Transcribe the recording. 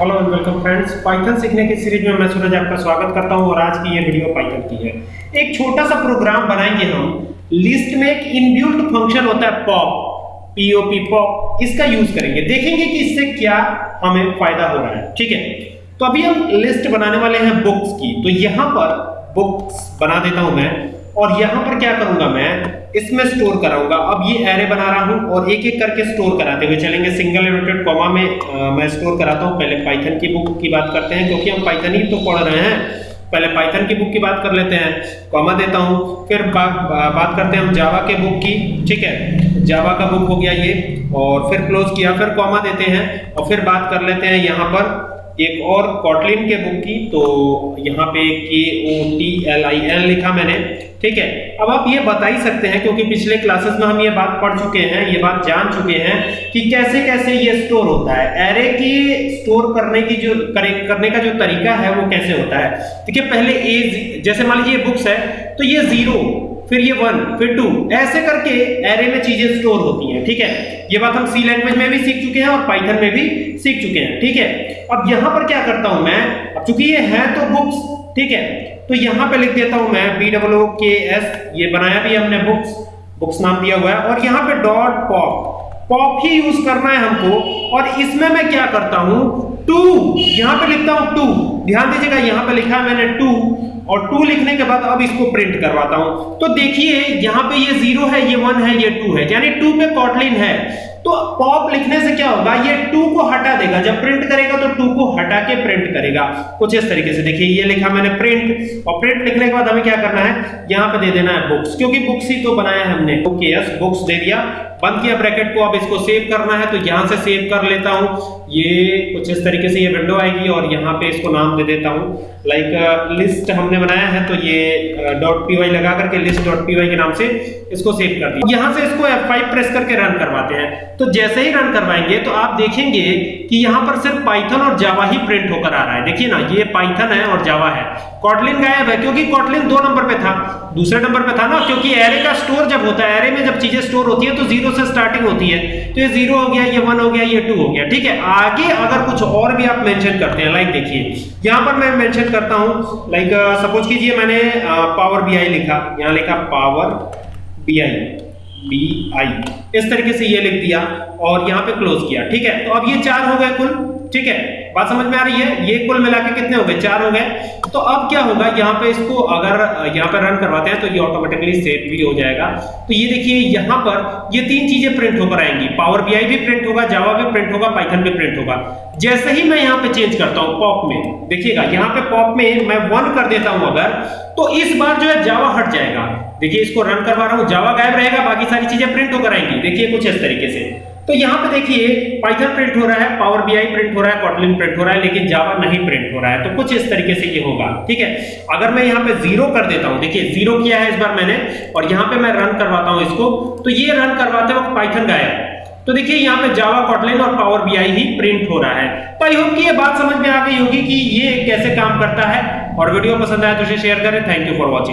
Hello and welcome friends Python सीखने की series में मैं सूरज आपका स्वागत करता हूँ और आज की ये वीडियो पाइथन की है। एक छोटा सा प्रोग्राम बनाएँगे हम। लिस्ट में एक इनबिल्ट फ़ंक्शन होता है pop P O P pop इसका यूज़ करेंगे। देखेंगे कि इससे क्या हमें फ़ायदा हो रहा है। ठीक है? तो अभी हम लिस्ट बनाने वाले हैं बुक्स की। तो यहाँ पर बुक्स बना देता हूँ मैं। और यहाँ पर क्या करूँगा मैं? इसमें स्टोर कराऊँगा। अब ये एरे बना रहा हूँ और एक एक करके स्टोर कराते हुए चलेंगे। सिंगल इनवर्टेड कॉमा में आ, मैं स्टोर कराता हूँ। पहले पाइथन की बुक की बात करते हैं क्योंकि हम पाइथन ही तो पढ़ रहे हैं। पहले पाइथन की बुक की बात कर लेते हैं। कॉमा देता हूँ। फिर बा, बा, बात करते हैं हम जावा के बुक की। ठीक है? जावा का बुक हो गया ये। और फिर क्लोज किया फिर कॉमा देते हैं। और फिर बात कर लेते हैं यहाँ पर। एक और कॉटलिन के बुक की तो यहाँ पे K O T L I N लिखा मैंने ठीक है? अब आप ये बता ही सकते हैं क्योंकि पिछले क्लासेस में हम ये बात पढ़ चुके हैं ये बात जान चुके हैं कि कैसे कैसे ये स्टोर होता है। एरे की स्टोर करने की जो करे, करने का जो तरीका है वो कैसे होता है? देखिए पहले ए जैसे मान लीजिए बुक्स है तो ये ज़ीरो फिर ये वन फिर टू ऐसे करके एरे में चीज़ें स्टोर होती हैं, ठीक है? ये बात हम सी लैंग्वेज में भी सीख चुके हैं और पाइथन में भी सीख चुके हैं, ठीक है? अब यहाँ पर क्या करता हूँ मैं? अब चूँकि ये है तो बुक्स ठीक है? तो यहाँ पे लिख देता हूँ मैं बी डब्ल्यू के एस ये बनाया भी हमने बुक्स बुक्स नाम दिया हुआ है, और यहाँ पे डॉट पॉप पॉप ही यूज़ करना है हमको, और इसमें मैं क्या करता हूँ? टू यहाँ पे लिखता हूँ टू ध्यान दीजिएगा, यहाँ पे लिखा है मैंने टू और टू लिखने के बाद अब इसको प्रिंट करवाता हूँ। तो देखिए, यहाँ पे ये ज़ीरो है, ये वन है, ये टू है। यानी टू पे कॉटलिन है। तो पॉप लिखने से क्या होगा? ये टू को हटा देगा। जब प्रिंट करेगा तो टू को हटा के प्रिंट करेगा। कुछ इस तरीके से देखिए, ये लिखा मैंने प्रिंट और प्रिंट लिखने के बाद हमें क्या करना है? यहाँ पे दे देना है बुक्स क्योंकि बुक्स ही तो बनाया है हमने। ओके यस बुक्स दे दिया। बंद किया ब्रैकेट को। अब इसको सेव करना है तो यहाँ से सेव कर लेता हूँ। ये कुछ इस तरीके से ये विंडो आएगी और यहाँ पे इसको नाम दे देता हूँ। लाइक लिस्ट हमने बनाया है तो ये डॉट पी लगा करके पी के नाम से इसको सेव कर दिया। यहाँ से इसको F5 प्रेस करके रन करवाते हैं। तो जैसे ही रन करवाएँगे तो आप देखेंगे कि यहाँ पर सिर्फ़ पाइथन और जावा ही प्रिंट होकर आ रहा है। देखिए ना, ये पाइथन है और जावा है। कॉटलिन गायब है, क्योंकि कॉटलिन दो नंबर पे था। दूसरे नंबर पे था ना, क्योंकि एरे का स्टोर जब होता है एरे में जब चीज़ें स्टोर होती है तो ज़ीरो से स्टार्टिंग होती है। तो ये ज़ीरो हो गया, ये वन हो गया, ये टू हो गया, ठीक है? आगे अगर कुछ और भी आप मेंशन करते हैं लाइक देखिए, यहाँ पर मैं मेंशन करता हूँ लाइक सपोज़ कीजिए मैंने पावर बीआई लिखा। यहाँ लिखा पावर बीआई बी आई इस तरीके से ये लिख दिया और यहाँ पे क्लोज किया, ठीक है? तो अब ये चार हो गए कुल, ठीक है? बात समझ में आ रही है? ये कुल मिला के कितने हो गए? चार हो गए। तो अब क्या होगा? यहाँ पे इसको अगर, यहाँ पे रन करवाते हैं तो ये ऑटोमेटिकली सेव भी हो जाएगा। तो ये देखिए, यहाँ पर ये तीन चीज़ें प्रिंट होकर आएँगी। पावर बीआई भी प्रिंट होगा जावा भी प्रिंट होगा पाइथन भी प्रिंट होगा। जैसे ही मैं यहाँ पे चेंज करता हूँ पॉप में, देखिएगा, यहाँ पे पॉप में मैं वन कर देता हूँ अगर तो इस बार जो है जावा हट जाएगा। देखिए, इसको रन करवा रहा हूँ जावा गायब रहेगा, बाकी सारी चीज़ें प्रिंट होकर आएँगी। देखिए, कुछ इस तरीके से। तो यहाँ पे देखिए पाइथन प्रिंट हो रहा है पावर बीआई प्रिंट हो रहा है कॉटलिन प्रिंट हो रहा है, लेकिन जावा नहीं प्रिंट हो रहा है। तो कुछ इस तरीके से ये होगा, ठीक है? अगर मैं यहाँ पे ज़ीरो कर देता हूँ, देखिए ज़ीरो किया है इस बार मैंने, और यहाँ पे मैं रन करवाता हूँ इसको तो ये रन करवाते वक्त पाइथन गायब। तो देखिए, यहाँ पे जावा कॉटलिन और पावर बीआई ही प्रिंट हो रहा है। तो आई होप कि ये बात समझ में आ गई होगी कि ये कैसे काम करता है। और वीडियो पसंद आया तो इसे शेयर करें। Thank you for watching